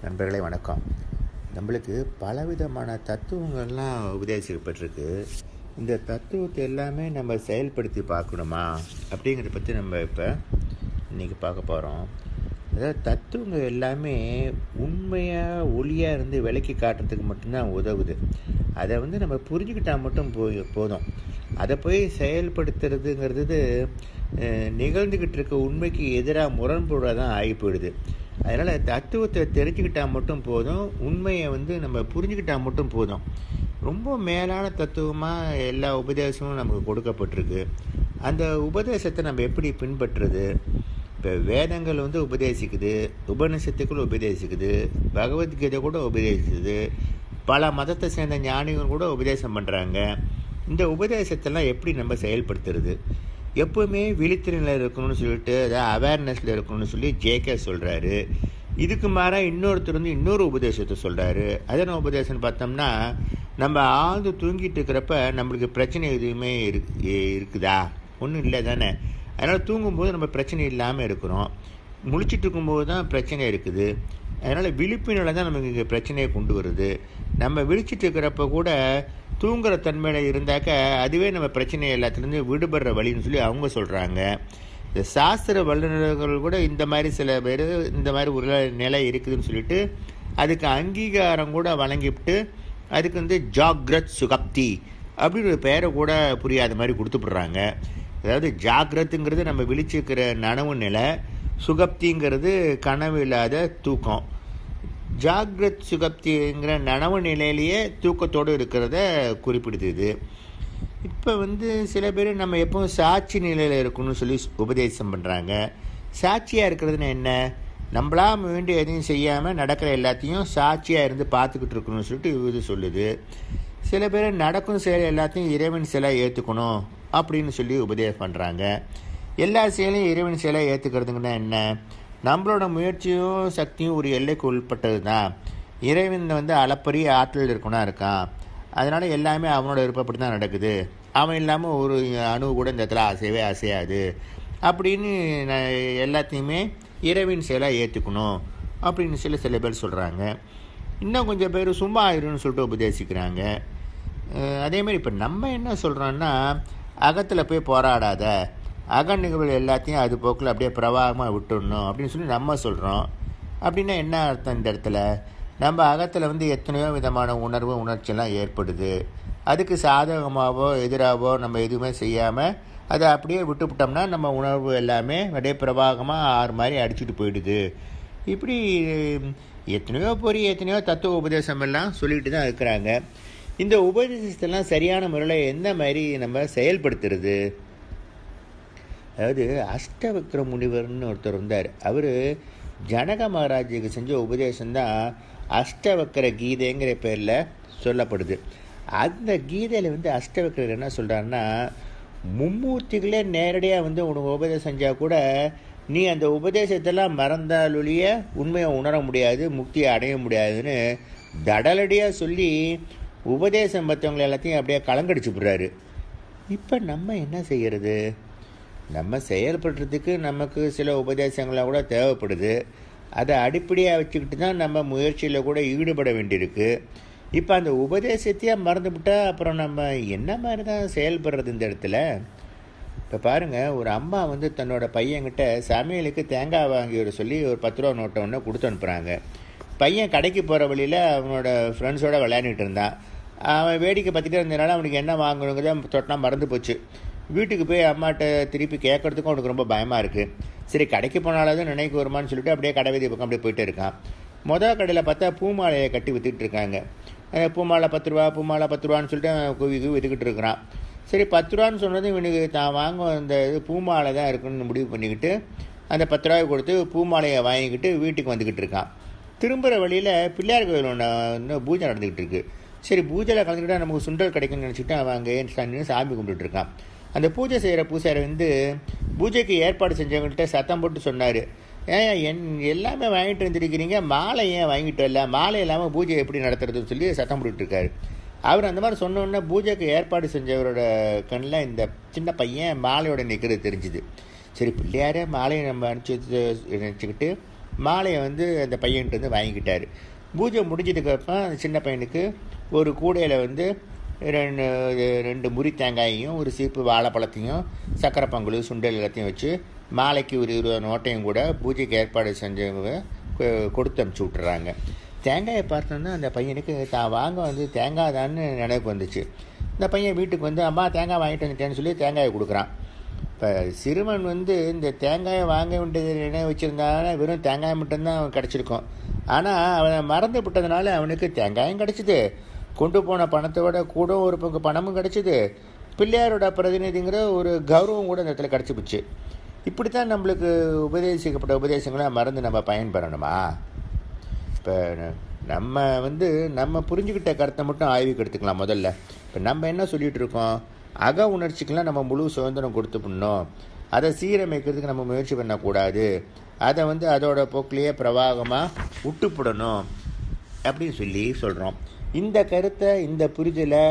நண்பர்களே வணக்கம். நம்மளுக்கு பலவிதமான தத்துவங்கள்லாம் உபதேசிக்கப்பட்டிருக்கு. இந்த தத்துவத்தை எல்லாமே நம்ம செயல்படுத்தி பார்க்கணுமா? அப்படிங்கிறத பற்றி நம்ம இப்போ இன்றைக்கி பார்க்க போகிறோம் அதாவது தத்துவங்கள் எல்லாமே உண்மையாக ஒளியாக இருந்து விலக்கி காட்டுறதுக்கு மட்டும்தான் உதவுது. அதை வந்து நம்ம புரிஞ்சுக்கிட்டால் மட்டும் போய் போதும். அதை போய் செயல்படுத்துறதுங்கிறது நிகழ்ந்துக்கிட்டு இருக்க உண்மைக்கு எதிராக முரண்படாக தான் ஆகி போயிடுது அதனால் தத்துவத்தை தெரிஞ்சுக்கிட்டால் மட்டும் போதும் உண்மையை வந்து நம்ம புரிஞ்சுக்கிட்டால் மட்டும் போதும். ரொம்ப மேலான தத்துவமாக எல்லா உபதேசமும் நமக்கு கொடுக்கப்பட்டிருக்கு. அந்த உபதேசத்தை நம்ம எப்படி பின்பற்றுறது? இப்போ வேதங்கள் வந்து உபதேசிக்குது உபநிஷத்துக்குள் உபதேசிக்குது பகவத்கீதை கூட உபதேசிக்குது பல மதத்தை சேர்ந்த ஞானிகள் கூட உபதேசம் பண்ணுறாங்க இந்த உபதேசத்தெல்லாம் எப்படி நம்ம செயல்படுத்துறது? எப்போவுமே விழித்திர இருக்கணும்னு சொல்லிட்டு அதாவது அவேர்னஸில் இருக்கணும்னு சொல்லி ஜேகே சொல்கிறாரு இதுக்கு மாறாக இன்னொருத்தர் வந்து இன்னொரு உபதேசத்தை சொல்கிறாரு அது என்ன உபதேசம்னு பார்த்தோம்னா நம்ம ஆழ்ந்து தூங்கிட்டு இருக்கிறப்ப நம்மளுக்கு பிரச்சனை எதுவுமே இரு இருக்குதா? ஒன்றும் இல்லை தானே. அதனால் தூங்கும்போது நம்ம பிரச்சனை இல்லாமல் இருக்கிறோம். முழிச்சிட்டு இருக்கும்போது தான் பிரச்சனை இருக்குது. அதனால் விழிப்புணர்வு தான் நமக்கு இங்கே பிரச்சனையை கொண்டு வருது. நம்ம விழிச்சிட்டு இருக்கிறப்ப கூட தூங்குற தன்மையில் இருந்தாக்க அதுவே நம்ம பிரச்சனை எல்லாத்துலேருந்து விடுபடுற வழின்னு சொல்லி அவங்க சொல்கிறாங்க இந்த சாஸ்திர வல்லுநர்கள் கூட இந்த மாதிரி சில பேர் இந்த மாதிரி ஒரு நிலை இருக்குதுன்னு சொல்லிட்டு அதுக்கு அங்கீகாரம் கூட வழங்கிவிட்டு அதுக்கு வந்து ஜாக்ரத் சுகப்தி அப்படின்னு ஒரு பெயரை கூட புரியாத மாதிரி கொடுத்துப்படுறாங்க அதாவது ஜாக்கிரத்துங்கிறது நம்ம விழிச்சிருக்கிற நனவு நிலை சுகப்திங்கிறது கனவு இல்லாத தூக்கம். ஜாகிரத் சுகப்திங்கிற நனவு நிலையிலேயே தூக்கத்தோடு இருக்கிறத குறிப்பிடுது இது. இப்போ வந்து சில பேர் நம்ம எப்பவும் சாட்சி நிலையில் இருக்கணும்னு சொல்லி உபதேசம் பண்ணுறாங்க சாட்சியாக இருக்கிறதுனா என்ன? நம்மளா வேண்டி எதையும் செய்யாமல் நடக்கிற எல்லாத்தையும் சாட்சியாக இருந்து பார்த்துக்கிட்டு இருக்கணும்னு சொல்லிட்டு இது சொல்லுது. சில பேர் நடக்கும் செயல் எல்லாத்தையும் இறைவன் சிலை ஏற்றுக்கணும் அப்படின்னு சொல்லி உபதேசம் பண்ணுறாங்க எல்லா செயலையும் இறைவன் செயலாக ஏற்றுக்கிறதுங்கன்னா என்ன? நம்மளோட முயற்சியும் சக்தியும் ஒரு எல்லைக்கு உட்பட்டது தான் இறைவன் வந்து அளப்பரிய ஆற்றல் இருக்கணும் இருக்கான். அதனால் எல்லாமே அவனோட விருப்பப்படி தான் நடக்குது. அவன் இல்லாமல் ஒரு அணு கூட இந்த இடத்துல அசையவே அசையாது. அப்படின்னு நான் எல்லாத்தையுமே இறைவின் செயலாக ஏற்றுக்கணும் அப்படின்னு சொல்லி சில பேர் சொல்கிறாங்க இன்னும் கொஞ்சம் பேர் சும்மா ஆயிருன்னு சொல்லிட்டு உபதேசிக்கிறாங்க. அஹ் அதே மாதிரி இப்போ நம்ம என்ன சொல்கிறோன்னா அகத்தில் போய் போராடாத. அக நிகழ்வு எல்லாத்தையும் அது போக்கில் அப்படியே பிரவாகமாக விட்டுடணும் அப்படின்னு சொல்லி நம்ம சொல்கிறோம் அப்படின்னா என்ன அர்த்தம் இந்த இடத்துல? நம்ம அகத்தில் வந்து எத்தனையோ விதமான உணர்வு உணர்ச்சியெல்லாம் ஏற்படுது. அதுக்கு சாதகமாகவோ எதிராகவோ நம்ம எதுவுமே செய்யாமல் அதை அப்படியே விட்டுவிட்டோம்னா நம்ம உணர்வு எல்லாமே அப்படியே பிரவாகமாக ஆறு மாதிரி அடிச்சுட்டு போயிடுது. இப்படி எத்தனையோ பொறி எத்தனையோ தத்துவ உபதேசம் எல்லாம் சொல்லிட்டு தான் இருக்கிறாங்க. இந்த உபதேசத்தெல்லாம் சரியான முறையில் எந்த மாதிரி நம்ம செயல்படுத்துறது? அதாவது அஷ்டவக்ர முனிவர்னு ஒருத்தர் இருந்தார் அவர் ஜனக மகாராஜுக்கு செஞ்ச உபதேசம்தான் அஷ்டவக்கர கீதைங்கிற பேரில் சொல்லப்படுது. அந்த கீதையில் வந்து அஷ்டவக்கரர் என்ன சொல்கிறாருன்னா மும்மூர்த்திகளே நேரடியாக வந்து உனக்கு உபதேசம் செஞ்சால் கூட நீ அந்த உபதேசத்தெல்லாம் மறந்தாலொழிய உண்மையை உணர முடியாது முக்தியை அடைய முடியாதுன்னு தடலடியாக சொல்லி உபதேசம் மற்றவங்களை எல்லாத்தையும் அப்படியே கலங்கடிச்சு விட்றாரு. இப்போ நம்ம என்ன செய்கிறது நம்ம செயல்படுறதுக்கு நமக்கு சில உபதேசங்களாக கூட தேவைப்படுது. அதை அடிப்படையாக வச்சுக்கிட்டு தான் நம்ம முயற்சியில் கூட ஈடுபட வேண்டியிருக்கு. இப்போ அந்த உபதேசத்தையே மறந்துவிட்டா அப்புறம் நம்ம என்ன மாதிரி தான் செயல்படுறது இந்த இடத்துல? இப்போ பாருங்கள் ஒரு அம்மா வந்து தன்னோட பையன்கிட்ட சமையலுக்கு தேங்காய் வாங்கி வர சொல்லி ஒரு பத்து ரூபா நோட்டை ஒன்று கொடுத்து அனுப்புகிறாங்க பையன் கடைக்கு போகிற வழியில் அவனோட ஃப்ரெண்ட்ஸோடு விளையாண்டுட்டு இருந்தான். அவன் வேடிக்கை பார்த்துட்டே இருந்ததுனால அவனுக்கு என்ன வாங்கணுங்கிறத தொட்டினா மறந்து போச்சு. வீட்டுக்கு போய் அம்மாட்ட திருப்பி கேட்கறதுக்கும் அவனுக்கு ரொம்ப பயமாக இருக்குது சரி கடைக்கு போனாலாவது நினைக்கு வருமான்னு சொல்லிட்டு அப்படியே கடை வீதி பக்கம் அப்படியே போயிட்டு இருக்கான். மொதல் கடையில் பார்த்தா பூமாலையை கட்டி வித்துட்டு இருக்காங்க. பூமாலை பத்து ரூபா பூமாலை பத்து ரூபான்னு சொல்லிட்டு கூவி குவி விற்றுக்கிட்டு வித்துக்கிட்டு இருக்கிறான். சரி பத்து ரூபான்னு சொன்னது இவனுக்கு தான் வாங்க அந்த இது பூமாலை தான் இருக்குன்னு முடிவு பண்ணிக்கிட்டு அந்த பத்து ரூபாய் கொடுத்து பூமாலையை வாங்கிக்கிட்டு வீட்டுக்கு வந்துக்கிட்டு இருக்கான். திரும்புகிற வழியில் பிள்ளையார் கோயில் ஒன்று இன்னும் பூஜை நடந்துக்கிட்டு இருக்கு. சரி பூஜையில் கலந்துக்கிட்டால் நமக்கு சுண்டல் கிடைக்கும்னு நினச்சிட்டு அவன் அங்கே சாமி கும்பிட்டுருக்கான் அந்த பூஜை செய்கிற பூசாரி வந்து பூஜைக்கு ஏற்பாடு செஞ்சவங்கள்ட்ட சத்தம் போட்டு சொன்னார். ஏன் என் எல்லாமே வாங்கிட்டு வந்துருக்கிறீங்க. மாலை ஏன் வாங்கிட்டு வரல? மாலை இல்லாமல் பூஜை எப்படி நடத்துறதுன்னு சொல்லி சத்தம் போட்டுட்டுருக்கார் அவர் அந்த மாதிரி சொன்னோன்னே பூஜைக்கு ஏற்பாடு செஞ்சவரோட கண்ணில் இந்த சின்ன பையன் மாலையோட நிற்கிறது தெரிஞ்சுது. சரி பிள்ளையாரே மாலையை நம்ம அனுப்பிச்சி நினச்சிக்கிட்டு மாலையை வந்து அந்த பையன்கிட்ட வந்து வாங்கிக்கிட்டார். பூஜை முடிஞ்சதுக்கப்புறம் அந்த சின்ன பையனுக்கு ஒரு கூடையில் வந்து ரெண்டு ரெண்டு முறி தேங்காயையும் ஒரு சீப்பு வாழைப்பழத்தையும் சக்கரை பொங்கல் சுண்டல் எல்லாத்தையும் வச்சு மாலைக்கு ஒரு இருபது நோட்டையும் கூட பூஜைக்கு ஏற்பாடு செஞ்சவங்க கொ- கொடுத்து அனுப்பிச்சி விட்டுறாங்க. தேங்காயை பார்த்தோன்னா அந்த பையனுக்கு தான் வாங்க வந்து தேங்காய் தான்னு நினைவுக்கு வந்துச்சு. இந்த பையன் வீட்டுக்கு வந்து அம்மா தேங்காய் வாங்கிட்டு வந்துட்டேன்னு சொல்லி தேங்காயை கொடுக்குறான். இப்போ சிறுவன் வந்து இந்த தேங்காயை வாங்க வேண்டியது நினைவு வச்சுருந்தானா வெறும் தேங்காய் மட்டும்தான் அவன் கிடச்சிருக்கும். ஆனால் அவனை மறந்து விட்டதுனால அவனுக்கு தேங்காயும் கிடச்சிது. கொண்டு போன பணத்தோட கூட ஒரு பங்கு பணமும் கிடச்சிது. பிள்ளையாரோட பிரதிநிதிங்கிற ஒரு கௌரவம் கூட இந்த இடத்துல கிடச்சி போச்சு இப்படித்தான் நம்மளுக்கு உபதேசிக்கப்பட்ட உபதேசங்களை மறந்து நம்ம பயன்பெறணுமா? இப்போ நம்ம வந்து நம்ம புரிஞ்சுக்கிட்ட கருத்தை மட்டும் ஆய்வுக்கு எடுத்துக்கலாம் முதல்ல. இப்போ நம்ம என்ன சொல்லிகிட்டு இருக்கோம்? அக உணர்ச்சிக்கெல்லாம் நம்ம முழு சுதந்திரம் கொடுத்து பண்ணோம். அதை சீரமைக்கிறதுக்கு நம்ம முயற்சி பண்ணக்கூடாது. அதை வந்து அதோட போக்கிலேயே பிரவாகமாக விட்டுப்படணும் அப்படின்னு சொல்லி சொல்கிறோம் இந்த கருத்தை இந்த புரிதலை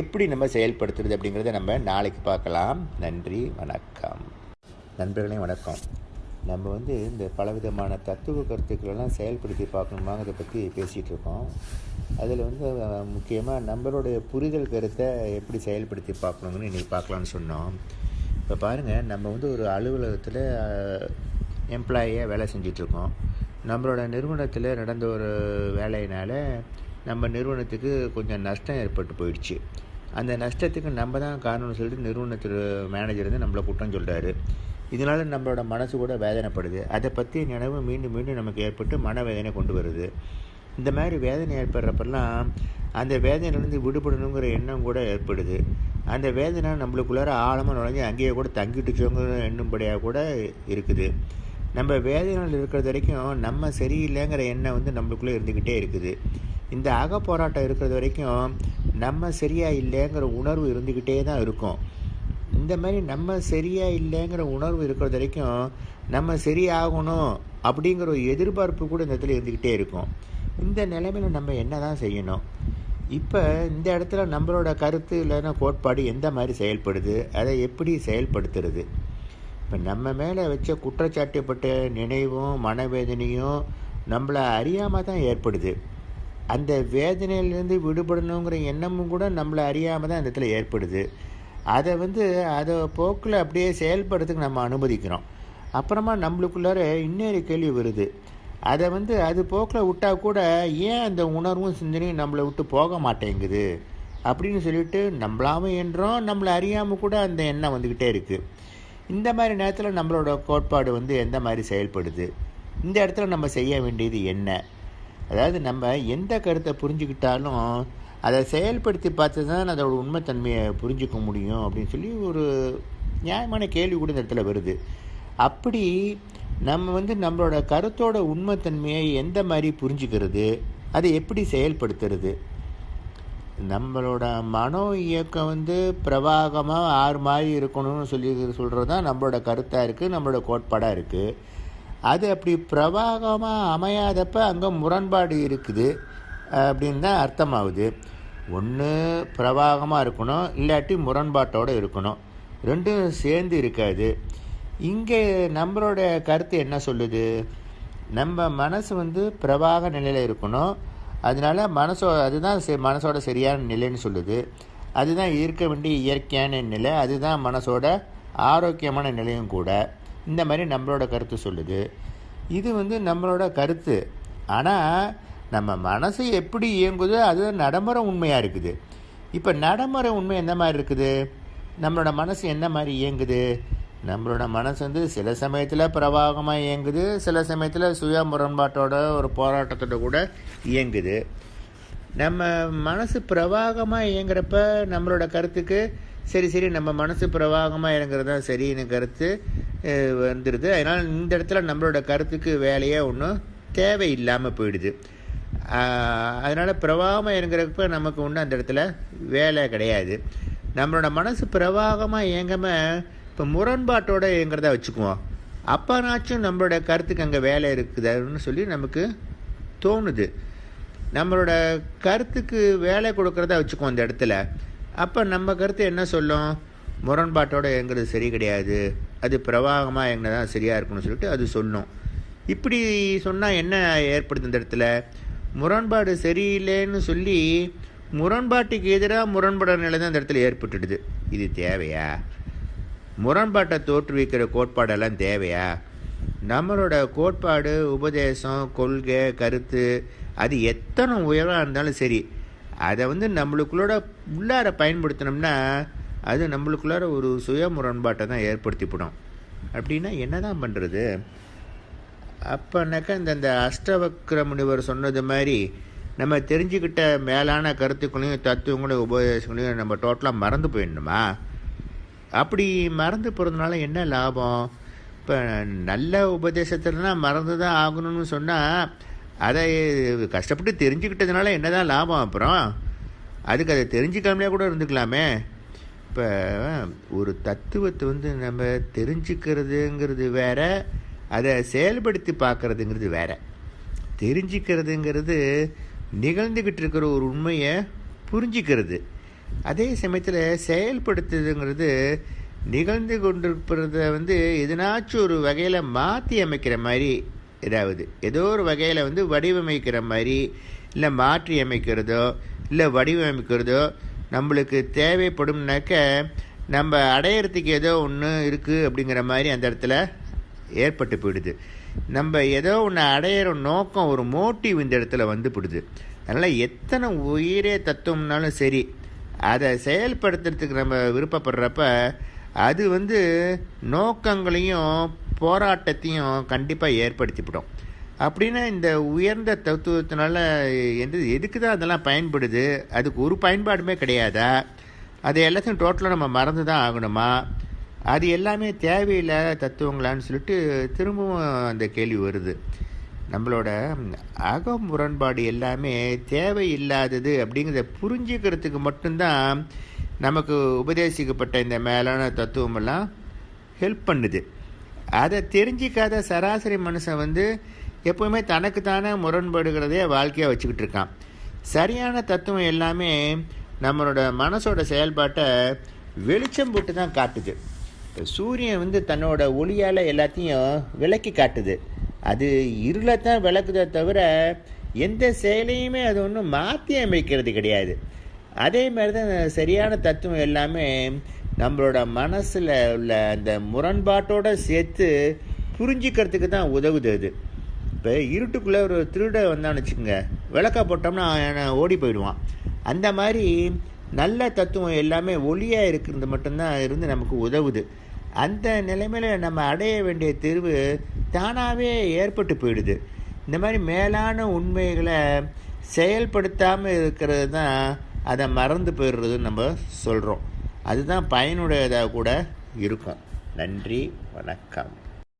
எப்படி நம்ம செயல்படுத்துறது அப்படிங்கிறத நம்ம நாளைக்கு பார்க்கலாம். நன்றி வணக்கம். நண்பர்களே வணக்கம். நம்ம வந்து இந்த பலவிதமான தத்துவ கருத்துக்களெல்லாம் செயல்படுத்தி பார்க்கணுமாங்கிறத பற்றி பேசிகிட்டு இருக்கோம். அதில் வந்து முக்கியமாக நம்மளுடைய புரிதல் கருத்தை எப்படி செயல்படுத்தி பார்க்கணுங்கன்னு இன்றைக்கி பார்க்கலான்னு சொன்னோம். இப்போ பாருங்கள் நம்ம வந்து ஒரு அலுவலகத்தில் எம்ப்ளாயியாக வேலை செஞ்சிட்ருக்கோம் நம்மளோட நிறுவனத்தில் நடந்த ஒரு வேலையினால் நம்ம நிறுவனத்துக்கு கொஞ்சம் நஷ்டம் ஏற்பட்டு போயிடுச்சு. அந்த நஷ்டத்துக்கு நம்ம தான் காரணம்னு சொல்லிட்டு நிறுவனத்தில் மேனேஜர் வந்து நம்மளை குற்றம் சொல்கிறாரு இதனால் நம்மளோட மனசு கூட வேதனைப்படுது. அதை பற்றி நினைவு மீண்டும் மீண்டும் நமக்கு ஏற்பட்டு மனவேதனை கொண்டு வருது. இந்த மாதிரி வேதனை ஏற்படுறப்பெல்லாம் அந்த வேதனையிலேருந்து விடுபடணுங்கிற எண்ணம் கூட ஏற்படுது. அந்த வேதனை நம்மளுக்குள்ளார ஆழமாக நுழைஞ்சு அங்கேயே கூட தங்கிட்டுச்சோங்கிற எண்ணும்படியாக கூட இருக்குது. நம்ம வேதனையில் இருக்கிறது வரைக்கும் நம்ம சரியில்லைங்கிற எண்ணம் வந்து நம்மளுக்குள்ளே இருந்துக்கிட்டே இருக்குது. இந்த அக போராட்டம் இருக்கிறது வரைக்கும் நம்ம சரியா இல்லைங்கிற உணர்வு இருந்துக்கிட்டே தான் இருக்கும். இந்த மாதிரி நம்ம சரியா இல்லைங்கிற உணர்வு இருக்கிறது வரைக்கும் நம்ம சரியாகணும் அப்படிங்கிற ஒரு எதிர்பார்ப்பு கூட இந்த இடத்துல இருந்துக்கிட்டே இருக்கும். இந்த நிலைமையில் நம்ம என்ன தான் செய்யணும்? இப்போ இந்த இடத்துல நம்மளோட கருத்து இல்லைன்னா கோட்பாடு எந்த மாதிரி செயல்படுது? அதை எப்படி செயல்படுத்துறது? இப்போ நம்ம மேலே வச்ச குற்றச்சாட்டுப்பட்ட நினைவும் மனவேதனையும் நம்மளை அறியாமல் தான் ஏற்படுது. அந்த வேதனையிலேருந்து விடுபடணுங்கிற எண்ணமும் கூட நம்மளை அறியாமல் தான் அந்த இடத்துல ஏற்படுது. அதை வந்து அதை போக்கில் அப்படியே செயல்படுறதுக்கு நம்ம அனுமதிக்கிறோம். அப்புறமா நம்மளுக்குள்ளார இன்னொரு கேள்வி வருது. அதை வந்து அது போக்கில் விட்டால் கூட ஏன் அந்த உணர்வும் சிந்தனையும் நம்மளை விட்டு போக மாட்டேங்குது? அப்படின்னு சொல்லிட்டு நம்மளாம என்றோம் நம்மளை அறியாமல் கூட அந்த எண்ணம் வந்துக்கிட்டே இருக்குது இந்த மாதிரி நேரத்தில் நம்மளோட கோட்பாடு வந்து எந்த மாதிரி செயல்படுது? இந்த இடத்துல நம்ம செய்ய வேண்டியது என்ன? அதாவது நம்ம எந்த கருத்தை புரிஞ்சுக்கிட்டாலும் அதை செயல்படுத்தி பார்த்து தான் அதோட உண்மைத்தன்மையை புரிஞ்சுக்க முடியும் அப்படின்னு சொல்லி ஒரு நியாயமான கேள்வி கூட இந்த இடத்துல வருது. அப்படி நம்ம வந்து நம்மளோட கருத்தோட உண்மைத்தன்மையை எந்த மாதிரி புரிஞ்சுக்கிறது அதை எப்படி செயல்படுத்துறது? நம்மளோட மனோ இயக்கம் வந்து பிரவாகமாக ஆறு மாதிரி இருக்கணும்னு சொல்லி சொல்கிறது தான் நம்மளோட கருத்தாக இருக்குது நம்மளோட கோட்பாடாக இருக்குது அது அப்படி பிரவாகமாக அமையாதப்ப அங்கே முரண்பாடு இருக்குது. அப்படின்னு தான் அர்த்தமாகுது. ஒன்று பிரவாகமாக இருக்கணும் இல்லாட்டி முரண்பாட்டோடு இருக்கணும். ரெண்டும் சேர்ந்து இருக்காது. இங்கே நம்மளோட கருத்து என்ன சொல்லுது? நம்ம மனசு வந்து பிரவாக நிலையில் இருக்கணும். அதனால மனசோ அதுதான் சே மனசோட சரியான நிலைன்னு சொல்லுது. அதுதான் இருக்க வேண்டிய இயற்கையான நிலை. அதுதான் மனசோட ஆரோக்கியமான நிலையும் கூட. இந்த மாதிரி நம்மளோட கருத்து சொல்லுது. இது வந்து நம்மளோட கருத்து. ஆனால் நம்ம மனசு எப்படி இயங்குதோ அது நடைமுறை உண்மையாக இருக்குது. இப்போ நடைமுறை உண்மை என்ன மாதிரி இருக்குது? நம்மளோட மனசு என்ன மாதிரி இயங்குது? நம்மளோட மனசு வந்து சில சமயத்தில் பிரவாகமாக இயங்குது சில சமயத்தில் சுய முரண்பாட்டோட ஒரு போராட்டத்தோட கூட இயங்குது. நம்ம மனசு பிரவாகமாக இயங்குறப்ப நம்மளோட கருத்துக்கு சரி சரி நம்ம மனசு பிரவாகமாக இறங்குறது தான் சரின்னு கருத்து வந்துடுது அதனால் இந்த இடத்துல நம்மளோட கருத்துக்கு வேலையே ஒன்றும் தேவையில்லாமல் போயிடுது. அதனால் பிரவாகமாக இறங்குறப்ப நமக்கு ஒன்றும் அந்த இடத்துல வேலை கிடையாது. நம்மளோட மனசு பிரவாகமாக இயங்காமல் இப்போ முரண்பாட்டோடு இயங்குறதா வச்சுக்குவோம். அப்போனாச்சும் நம்மளோட கருத்துக்கு அங்கே வேலை இருக்குதுன்னு சொல்லி நமக்கு தோணுது. நம்மளோட கருத்துக்கு வேலை கொடுக்குறதா வச்சுக்குவோம் அந்த இடத்துல. அப்போ நம்ம கருத்து என்ன சொல்லும்? முரண்பாட்டோட எங்கிறது சரி கிடையாது. அது பிரவாகமாக எங்கே தான் சரியாக இருக்கும்னு சொல்லிட்டு அது சொல்லும். இப்படி சொன்னால் என்ன ஏற்படுது இந்த இடத்துல? முரண்பாடு சரியில்லைன்னு சொல்லி முரண்பாட்டுக்கு எதிராக முரண்பட நிலை தான் இந்த இடத்துல ஏற்பட்டுடுது. இது தேவையா? முரண்பாட்டை தோற்றுவிக்கிற கோட்பாடெல்லாம் தேவையா? நம்மளோட கோட்பாடு உபதேசம் கொள்கை கருத்து அது எத்தனை உயராக இருந்தாலும் சரி அதை வந்து நம்மளுக்குள்ளோட உள்ளார பயன்படுத்தினோம்னா அது நம்மளுக்குள்ளார ஒரு சுய முரண்பாட்டை தான் ஏற்படுத்திவிடும். அப்படின்னா என்ன தான் பண்ணுறது அப்போனாக்கா இந்த இந்த அஷ்டவக்ர முனிவர் சொன்னது மாதிரி நம்ம தெரிஞ்சுக்கிட்ட மேலான கருத்துக்களையும் தத்துவங்களையும் உபதேசங்களையும் நம்ம டோட்டலாக மறந்து போயிடணுமா? அப்படி மறந்து போகிறதுனால என்ன லாபம்? இப்போ நல்ல உபதேசத்துலனா மறந்து தான் ஆகணும்னு சொன்னால் அதை கஷ்டப்பட்டு தெரிஞ்சுக்கிட்டதுனால என்ன தான் லாபம் அப்புறம்? அதுக்கு அதை தெரிஞ்சுக்காமலே கூட இருந்துக்கலாமே. இப்போ ஒரு தத்துவத்தை வந்து நம்ம தெரிஞ்சுக்கிறதுங்கிறது வேற அதை செயல்படுத்தி பார்க்குறதுங்கிறது வேற. தெரிஞ்சுக்கிறதுங்கிறது நிகழ்ந்துக்கிட்டு இருக்கிற ஒரு உண்மையை புரிஞ்சிக்கிறது. அதே சமயத்தில் செயல்படுத்துறதுங்கிறது நிகழ்ந்து கொண்டிருக்கிறத வந்து எதனாச்சும் ஒரு வகையில் மாற்றி அமைக்கிற மாதிரி ஏதாவது ஏதோ ஒரு வகையில் வந்து வடிவமைக்கிற மாதிரி இல்லை மாற்றி அமைக்கிறதோ இல்லை வடிவமைக்கிறதோ நம்மளுக்கு தேவைப்படும்னாக்க நம்ம அடையிறதுக்கு ஏதோ ஒன்று இருக்குது அப்படிங்கிற மாதிரி அந்த இடத்துல ஏற்பட்டு போயிடுது. நம்ம ஏதோ ஒன்று அடையிற நோக்கம் ஒரு மோட்டிவ் இந்த இடத்துல வந்து போடுது அதனால் எத்தனை உயிரே தத்துவம்னாலும் சரி அதை செயல்படுத்துறதுக்கு நம்ம விருப்பப்படுறப்ப அது வந்து நோக்கங்களையும் போராட்டத்தையும் கண்டிப்பாக ஏற்படுத்திவிடும். அப்படின்னா இந்த உயர்ந்த தத்துவத்தினால எந்த எதுக்கு தான் அதெல்லாம் பயன்படுது? அதுக்கு ஒரு பயன்பாடுமே கிடையாதா? அது எல்லாத்தையும் டோட்டலாக நம்ம மறந்து தான் ஆகணுமா? அது எல்லாமே தேவையில்லாத தத்துவங்களான்னு சொல்லிட்டு திரும்பவும் அந்த கேள்வி வருது. நம்மளோட அக முரண்பாடு எல்லாமே தேவையில்லாதது அப்படிங்கிறத புரிஞ்சுக்கிறதுக்கு மட்டும்தான் நமக்கு உபதேசிக்கப்பட்ட இந்த மேலான தத்துவமெல்லாம் ஹெல்ப் பண்ணுது. அதை தெரிஞ்சிக்காத சராசரி மனுஷன் வந்து எப்போவுமே தனக்கு தானே முரண்படுகிறதே வாழ்க்கையாக வச்சுக்கிட்டு இருக்கான். சரியான தத்துவம் எல்லாமே நம்மளோட மனசோட செயல்பாட்டை வெளிச்சம் போட்டு தான் காட்டுது. சூரியன் வந்து தன்னோட ஒளியால் எல்லாத்தையும் விளக்கி காட்டுது. அது இருளை தான் விளக்குதே தவிர எந்த செயலையுமே அது ஒன்றும் மாற்றி அமைக்கிறது கிடையாது. அதே மாதிரி தான் சரியான தத்துவம் எல்லாமே நம்மளோட மனசில் உள்ள அந்த முரண்பாட்டோடு சேர்த்து புரிஞ்சிக்கிறதுக்கு தான் உதவுது அது. இப்போ இருட்டுக்குள்ளே ஒரு திருட வந்தான்னு வச்சுக்கோங்க. விளக்கா போட்டோம்னா ஓடி போயிடுவான். அந்த மாதிரி நல்ல தத்துவம் எல்லாமே ஒளியாக இருக்கிறது மட்டும்தான் இருந்து நமக்கு உதவுது. அந்த நிலைமையில் நம்ம அடைய வேண்டிய தீர்வு தானாகவே ஏற்பட்டு போயிடுது. இந்த மாதிரி மேலான உண்மைகளை செயல்படுத்தாமல் இருக்கிறது தான் அதை மறந்து போயிடுறதுன்னு நம்ம சொல்கிறோம் அதுதான் பயனுடையதாக கூட இருக்கும். நன்றி வணக்கம்.